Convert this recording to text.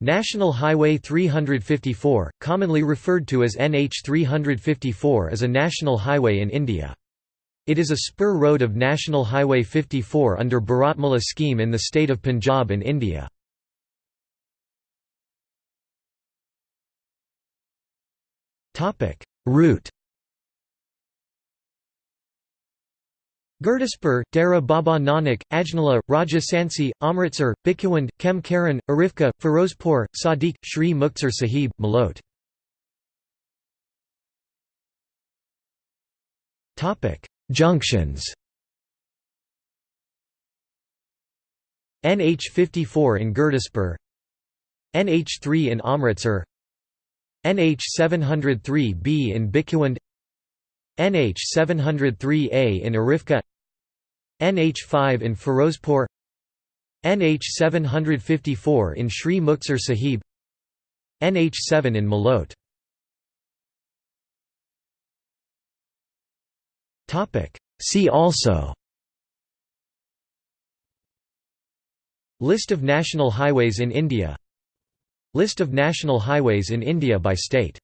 National Highway 354, commonly referred to as NH 354 is a national highway in India. It is a spur road of National Highway 54 under Bharatmala scheme in the state of Punjab in India. Route Gurdaspur, Dera Baba Nanak, Ajnala, Rajasansi, Amritsar, Bhikhiwind, Khem Karan, Arifka, Firozpur, Sadiq, Shri Muktsar Sahib, Malot. Junctions. NH54 in Gurdaspur NH3 in Amritsar. NH 703B in Bhikhiwind NH 703A in Arifka NH5 in Firozpur NH 754 in Sri Muktsar Sahib NH7 in Malot See also List of national highways in India List of national highways in India by state